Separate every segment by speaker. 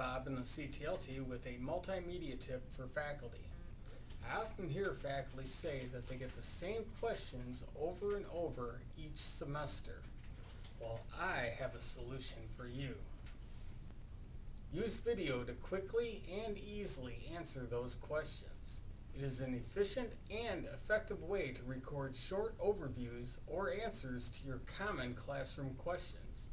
Speaker 1: Bob in the CTLT with a multimedia tip for faculty. I often hear faculty say that they get the same questions over and over each semester. Well, I have a solution for you. Use video to quickly and easily answer those questions. It is an efficient and effective way to record short overviews or answers to your common classroom questions.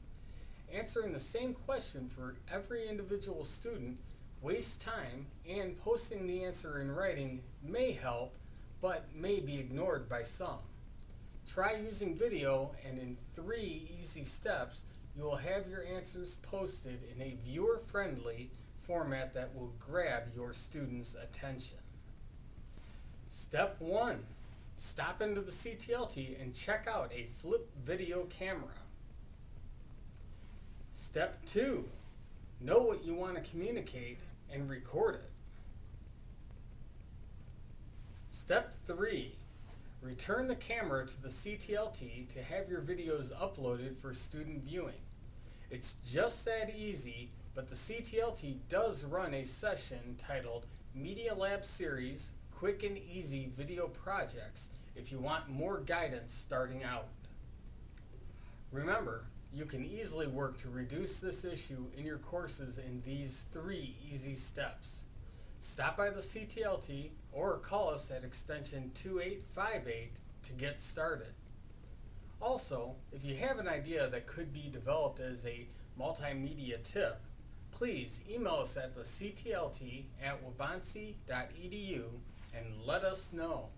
Speaker 1: Answering the same question for every individual student wastes time and posting the answer in writing may help but may be ignored by some. Try using video and in three easy steps you will have your answers posted in a viewer-friendly format that will grab your students' attention. Step 1. Stop into the CTLT and check out a flip video camera. Step 2. Know what you want to communicate and record it. Step 3. Return the camera to the CTLT to have your videos uploaded for student viewing. It's just that easy, but the CTLT does run a session titled Media Lab Series Quick and Easy Video Projects if you want more guidance starting out. Remember, you can easily work to reduce this issue in your courses in these three easy steps. Stop by the CTLT or call us at extension 2858 to get started. Also, if you have an idea that could be developed as a multimedia tip, please email us at the CTLT at waubonsee.edu and let us know.